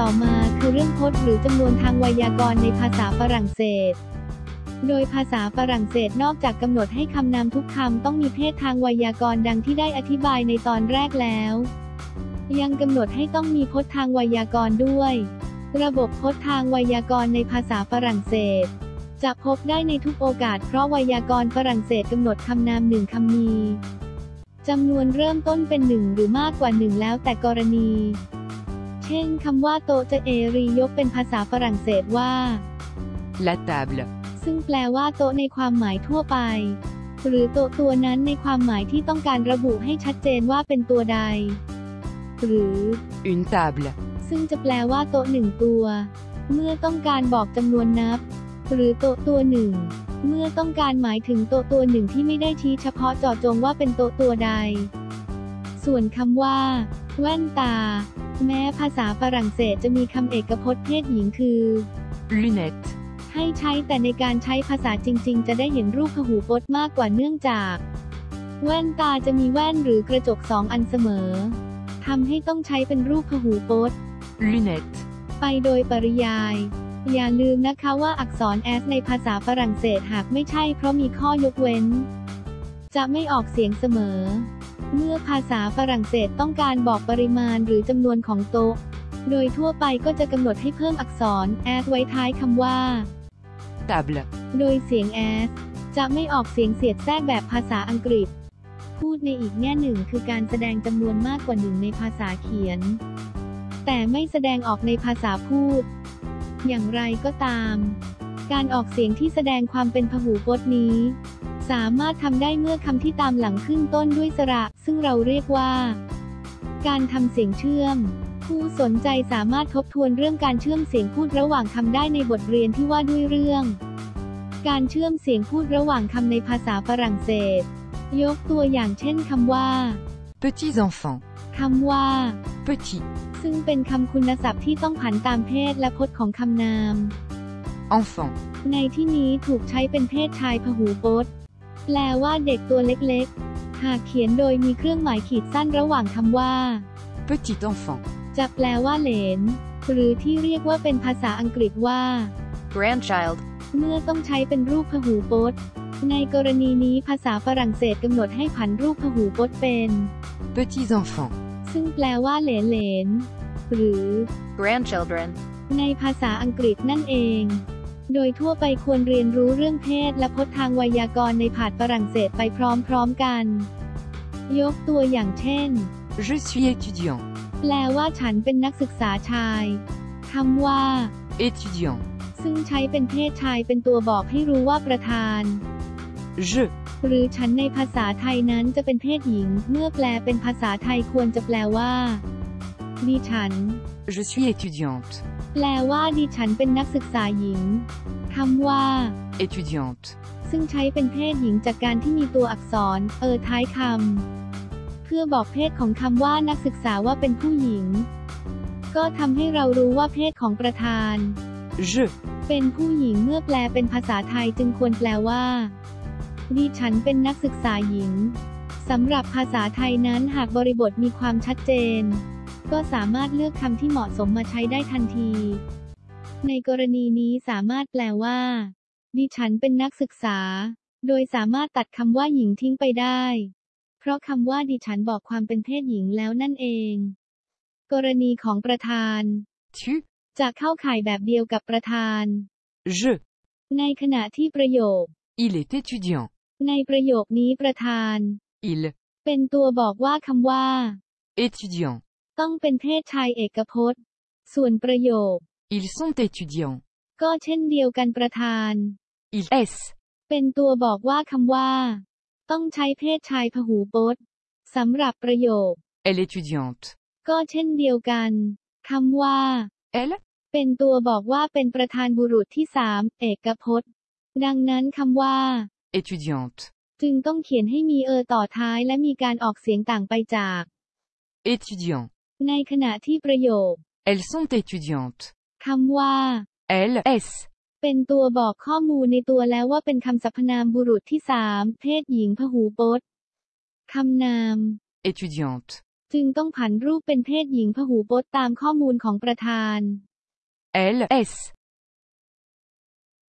ต่อมาคือเรื่องพจน์หรือจำนวนทางไวยากรณ์ในภาษาฝรั่งเศส โดยภาษาฝรั่งเศสนอกจากกำหนดให้คำนามทุกคำต้องมีเพศทางไวยากรณ์ดังที่ได้อธิบายในตอนแรกแล้ว ยังกำหนดให้ต้องมีพจน์ทางไวยากรณ์ด้วย ระบบพจน์ทางไวยากรณ์ในภาษาฝรั่งเศส จะพบได้ในทุกโอกาสเพราะไวยากรณ์ฝรั่งเศสกำหนดคำนามหนึ่งคำมีจำนวนเริ่มต้นเป็นหนึ่งหรือมากกว่าหนึ่งแล้วแต่กรณี เช่นคำว่าโตะจะเอรียกเป็นภาษาฝรั่งเศสว่า La table. ซึ่งแปลว่าโต๊ะในความหมายทั่วไป หรือโต๊ะตัวนั้นในความหมายที่ต้องการระบุให้ชัดเจนว่าเป็นตัวใด หรือ Une table. ซึ่งจะแปลว่าโต๊ะหนึ่งตัว เมื่อต้องการบอกจำนวนนับ หรือโต๊ะตัวหนึ่ง เมื่อต้องการหมายถึงโต๊ะตัวหนึ่งที่ไม่ได้ชี้เฉพาะเจาะจงว่าเป็นโต๊ะตัวใด ส่วนคำว่า แว่นตา แม้ภาษาฝรั่งเศสจะมีคำเอกพจน์เพศหญิงคือ Lunette. ให้ใช้แต่ในการใช้ภาษาจริง ๆ จะได้เห็นรูปพหูพจน์มากกว่าเนื่องจาก แว่นตาจะมีแว่นหรือกระจกสองอันเสมอทำให้ต้องใช้เป็นรูปพหูพจน์ Lunette. ไปโดยปริยาย อย่าลืมนะคะว่าอักษร s ในภาษาฝรั่งเศสหากไม่ใช่เพราะมีข้อยกเว้น จะไม่ออกเสียงเสมอ เมื่อภาษาฝรั่งเศสต้องการบอกปริมาณหรือจำนวนของโต๊ะ โดยทั่วไปก็จะกำหนดให้เพิ่มอักษร s ไว้ท้ายคำว่า Table. โดยเสียง s จะไม่ออกเสียงเสียดแทรกแบบภาษาอังกฤษ พูดในอีกแง่หนึ่งคือการแสดงจำนวนมากกว่าหนึ่งในภาษาเขียน แต่ไม่แสดงออกในภาษาพูด อย่างไรก็ตาม การออกเสียงที่แสดงความเป็นพหูพจน์นี้ สามารถทำได้เมื่อคำที่ตามหลังขึ้นต้นด้วยสระ ซึ่งเราเรียกว่า การทำเสียงเชื่อม ผู้สนใจสามารถทบทวนเรื่องการเชื่อมเสียงพูดระหว่างคำได้ในบทเรียนที่ว่าด้วยเรื่อง การเชื่อมเสียงพูดระหว่างคำในภาษาฝรั่งเศส ยกตัวอย่างเช่นคำว่า Petits enfants. คำว่า Petit. ซึ่งเป็นคำคุณศัพท์ที่ต้องผันตามเพศและพจน์ของคำนาม Enfant. ในที่นี้ถูกใช้เป็นเพศชายพหูพจน์ แปลว่าเด็กตัวเล็กๆ หากเขียนโดยมีเครื่องหมายขีดสั้นระหว่างคำว่า Petit enfant. จะแปลว่าเหลน หรือที่เรียกว่าเป็นภาษาอังกฤษว่า Grandchild. เมื่อต้องใช้เป็นรูปพหูพจน์ ในกรณีนี้ภาษาฝรั่งเศสกำหนดให้ผันรูปพหูพจน์เป็น Petits enfants. ซึ่งแปลว่าเหลนเหลนหรือ Grandchildren. ในภาษาอังกฤษนั่นเอง โดยทั่วไปควรเรียนรู้เรื่องเพศและพจน์ทางไวยากรณ์ในผาดฝรั่งเศสไปพร้อมๆกัน ยกตัวอย่างเช่น Je suis étudiant. แปลว่าฉันเป็นนักศึกษาชายคำว่า Étudiant. ซึ่งใช้เป็นเพศชายเป็นตัวบอกให้รู้ว่าประธาน Je. หรือฉันในภาษาไทยนั้นจะเป็นเพศหญิง เมื่อแปลเป็นภาษาไทยควรจะแปลว่าดิฉัน Je suis étudiante. แปลว่าดิฉันเป็นนักศึกษาหญิงคำว่า Étudiante. ซึ่งใช้เป็นเพศหญิงจากการที่มีตัวอักษร เออท้ายคำ เพื่อบอกเพศของคำว่านักศึกษาว่าเป็นผู้หญิง ก็ทำให้เรารู้ว่าเพศของประธาน Je. เป็นผู้หญิงเมื่อแปลเป็นภาษาไทยจึงควรแปลว่า ดิฉันเป็นนักศึกษาหญิงสำหรับภาษาไทยนั้นหากบริบทมีความชัดเจน ก็สามารถเลือกคำที่เหมาะสมมาใช้ได้ทันที ในกรณีนี้สามารถแปลว่า ดิฉันเป็นนักศึกษา โดยสามารถตัดคำว่าหญิงทิ้งไปได้ เพราะคำว่าดิฉันบอกความเป็นเพศหญิงแล้วนั่นเอง กรณีของประธาน Tu. จะเข้าข่ายแบบเดียวกับประธาน Je. ในขณะที่ประโยค Il est étudiant. ในประโยคนี้ประธาน Il. เป็นตัวบอกว่าคำว่า Étudiant. ต้องเป็นเพศชายเอกพจน์ ส่วนประโยค Ils sont étudiants. ก็เช่นเดียวกันประธาน Il est. เป็นตัวบอกว่าคำว่า ต้องใช้เพศชายพหูพจน์สำหรับประโยค Elle est étudiante. ก็เช่นเดียวกันคำว่า Elle. เป็นตัวบอกว่าเป็นประธานบุรุษที่สามเอกพจน์ ดังนั้นคำว่า Étudiante. จึงต้องเขียนให้มีเออต่อท้ายและมีการออกเสียงต่างไปจาก Étudiant. ในขณะที่ประโยค Elles sont étudiantes. คำว่า Elles. Est. เป็นตัวบอกข้อมูลในตัวแล้วว่าเป็นคำสรรพนามบุรุษที่สามเพศหญิงพหูพจน์คำนาม Étudiante. จึงต้องผันรูปเป็นเพศหญิงพหูพจน์ตามข้อมูลของประธาน LS